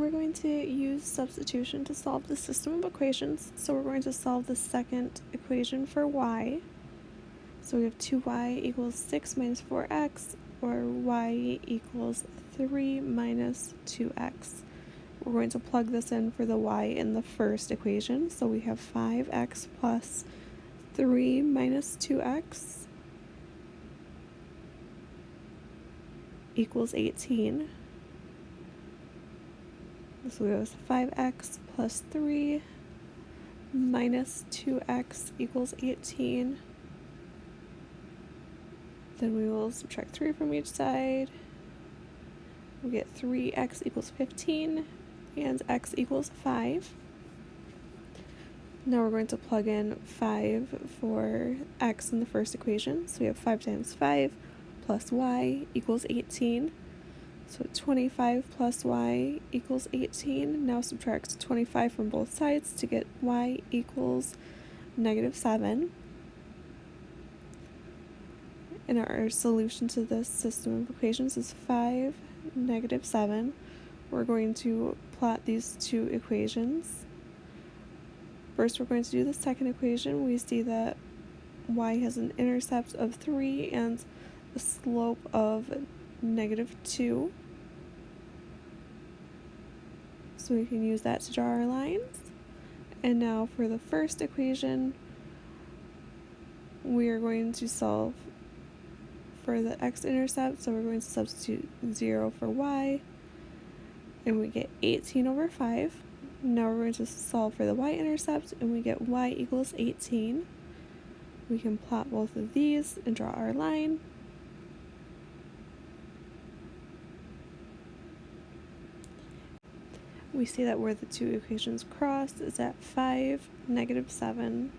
we're going to use substitution to solve the system of equations. So we're going to solve the second equation for y. So we have 2y equals 6 minus 4x, or y equals 3 minus 2x. We're going to plug this in for the y in the first equation. So we have 5x plus 3 minus 2x equals 18. So we have 5x plus 3 minus 2x equals 18. Then we will subtract 3 from each side. We get 3x equals 15 and x equals 5. Now we're going to plug in 5 for x in the first equation. So we have 5 times 5 plus y equals 18. So 25 plus y equals 18. Now subtract 25 from both sides to get y equals negative 7. And our solution to this system of equations is 5, negative 7. We're going to plot these two equations. First, we're going to do the second equation. We see that y has an intercept of 3 and a slope of negative 2. So we can use that to draw our lines. And now for the first equation, we are going to solve for the x-intercept. So we're going to substitute 0 for y. And we get 18 over 5. Now we're going to solve for the y-intercept, and we get y equals 18. We can plot both of these and draw our line. We see that where the two equations cross. Is at 5, negative 7,